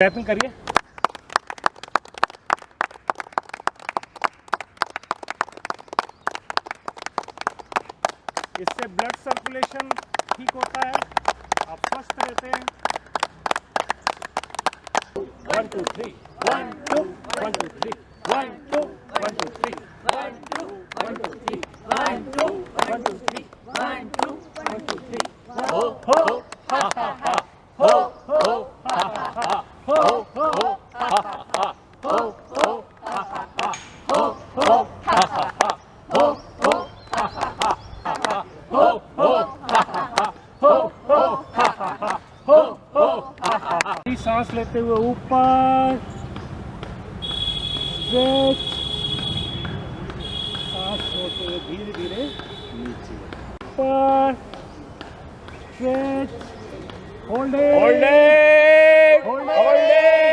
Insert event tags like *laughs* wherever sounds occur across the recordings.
Tapping करिए। इससे blood circulation ठीक होता है, आप स्वस्थ रहते हैं। One two three one two one two three one two one two three one two one two three one two one two सांस लेते हुए ऊपर सांस छोड़ते हुए धीरे धीरे नीचे ऊपर stretch holding Holding! Holding!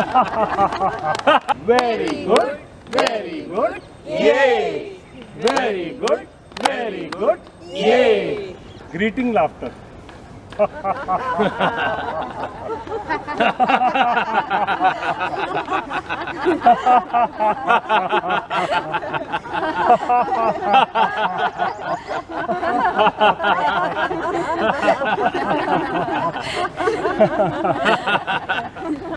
*laughs* Very good, very good, yay! Very good, very good, yay! Greeting laughter. *laughs* *laughs*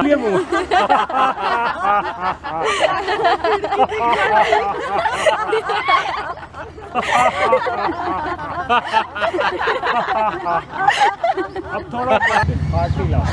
Dia *laughs* bu. अब थोड़ा पार्टी लाओ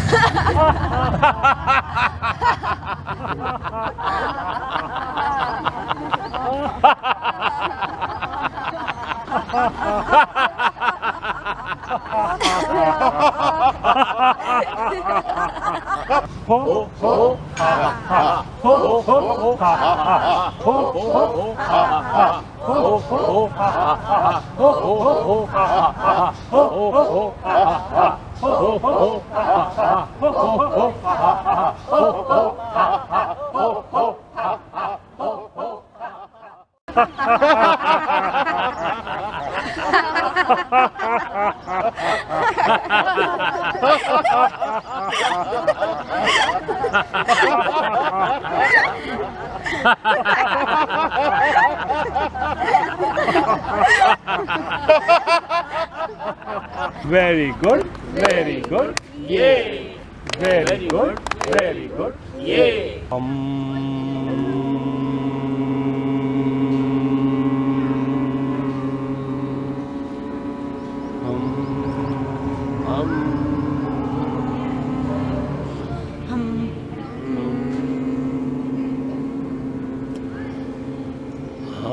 호, 호, 하, 하. ハハハハ Very good, very good, Yay! very good, very good. Yay!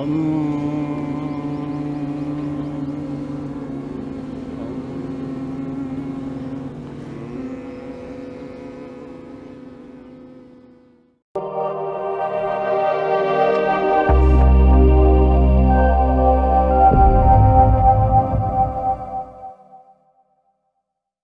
Om